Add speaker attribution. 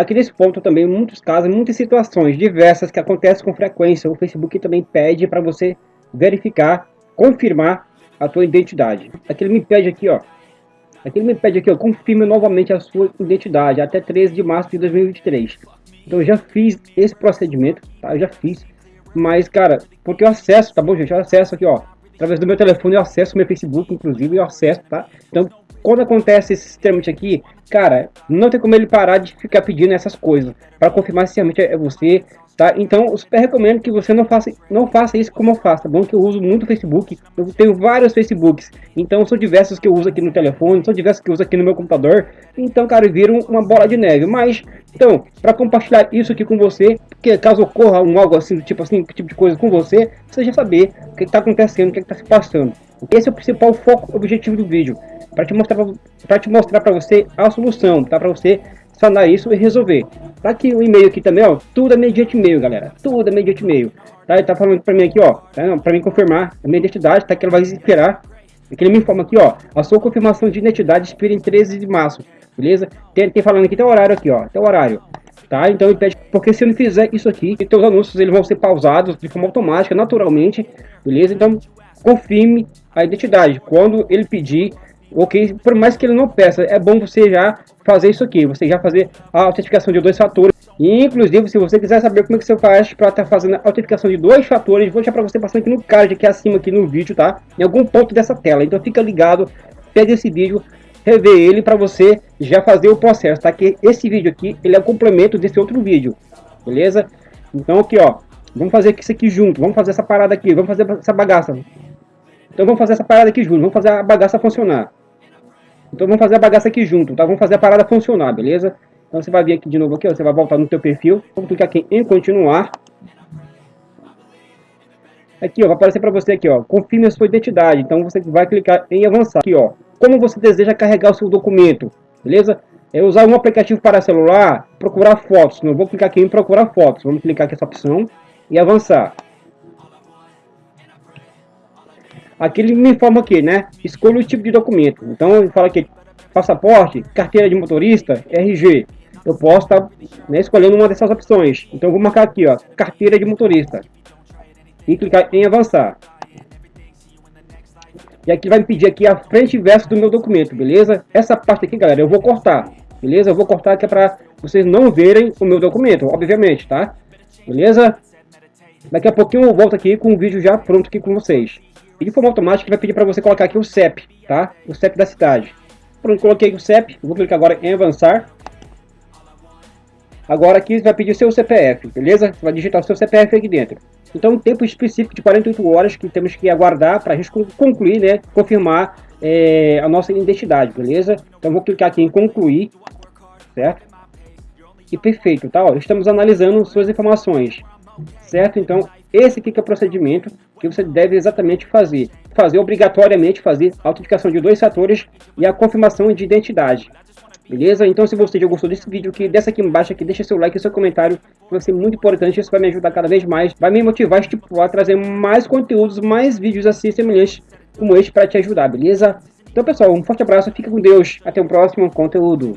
Speaker 1: Aqui nesse ponto também, muitos casos, muitas situações diversas que acontecem com frequência, o Facebook também pede para você verificar, confirmar a tua identidade. Aqui ele me pede aqui, ó, aqui ele me pede aqui, ó, confirme novamente a sua identidade até 13 de março de 2023. Então eu já fiz esse procedimento, tá? Eu já fiz, mas cara, porque eu acesso, tá bom gente? Eu acesso aqui, ó, através do meu telefone eu acesso meu Facebook, inclusive eu acesso, tá? Então quando acontece esse trâmite aqui, cara, não tem como ele parar de ficar pedindo essas coisas para confirmar se realmente é você, tá? Então, eu super recomendo que você não faça, não faça isso como eu faço, tá bom? Que eu uso muito Facebook, eu tenho vários Facebooks, então são diversos que eu uso aqui no telefone, são diversos que eu uso aqui no meu computador, então, cara, viram uma bola de neve. Mas, então, para compartilhar isso aqui com você, que caso ocorra um algo assim, tipo assim, tipo de coisa com você, você já saber o que está acontecendo, o que está se passando. Esse é o principal foco, objetivo do vídeo para te mostrar para te mostrar para você a solução, tá? Para você sanar isso e resolver. Tá aqui o e-mail aqui também, ó, tudo é mediante e-mail, galera. Tudo é mediante e-mail. Tá? Ele tá falando para mim aqui, ó, tá? para mim confirmar a minha identidade, tá? Que ele vai esperar. Aqui ele me informa aqui, ó, a sua confirmação de identidade expira em 13 de março, beleza? Tem, tem falando aqui, tem horário aqui, ó, tem horário. Tá? Então ele pede, porque se eu não fizer isso aqui, então os anúncios eles vão ser pausados de forma automática, naturalmente, beleza? Então confirme a identidade. Quando ele pedir ok? Por mais que ele não peça, é bom você já fazer isso aqui, você já fazer a autenticação de dois fatores. E, inclusive, se você quiser saber como é que você faz para estar tá fazendo a autenticação de dois fatores, vou deixar para você passando aqui no card, aqui acima, aqui no vídeo, tá? Em algum ponto dessa tela. Então fica ligado, pega esse vídeo, rever ele para você já fazer o processo, tá? Que esse vídeo aqui, ele é o complemento desse outro vídeo, beleza? Então aqui, ó, vamos fazer isso aqui junto, vamos fazer essa parada aqui, vamos fazer essa bagaça. Então vamos fazer essa parada aqui junto, vamos fazer a bagaça funcionar. Então vamos fazer a bagaça aqui junto, tá? Vamos fazer a parada funcionar, beleza? Então você vai vir aqui de novo aqui, ó, você vai voltar no teu perfil, vamos clicar aqui em continuar. Aqui, ó, vai aparecer para você aqui, ó, confirme a sua identidade. Então você vai clicar em avançar. Aqui, ó, como você deseja carregar o seu documento, beleza? É usar um aplicativo para celular, procurar fotos. Não vou clicar aqui em procurar fotos. Vamos clicar aqui essa opção e avançar. Aqui ele me informa aqui, né? Escolha o tipo de documento. Então ele fala aqui, passaporte, carteira de motorista, RG. Eu posso estar tá, né, escolhendo uma dessas opções. Então vou marcar aqui, ó, carteira de motorista. E clicar em avançar. E aqui vai me pedir aqui a frente e verso do meu documento, beleza? Essa parte aqui, galera, eu vou cortar, beleza? Eu vou cortar aqui para vocês não verem o meu documento, obviamente, tá? Beleza? Daqui a pouquinho eu volto aqui com o vídeo já pronto aqui com vocês. E de forma automática vai pedir para você colocar aqui o CEP, tá? O CEP da cidade. Pronto, coloquei o CEP, vou clicar agora em avançar. Agora aqui vai pedir o seu CPF, beleza? Você vai digitar o seu CPF aqui dentro. Então, um tempo específico de 48 horas que temos que aguardar para a gente concluir, né? Confirmar é, a nossa identidade, beleza? Então, vou clicar aqui em concluir, certo? E perfeito, tá? Ó, estamos analisando suas informações, certo? Então, esse aqui que é o procedimento que você deve exatamente fazer. Fazer obrigatoriamente fazer a autenticação de dois fatores e a confirmação de identidade. Beleza? Então se você já gostou desse vídeo aqui, desce aqui embaixo aqui, deixa seu like e seu comentário, que vai ser muito importante, isso vai me ajudar cada vez mais, vai me motivar a trazer mais conteúdos, mais vídeos assim semelhantes como este para te ajudar, beleza? Então pessoal, um forte abraço, fica com Deus, até o próximo conteúdo.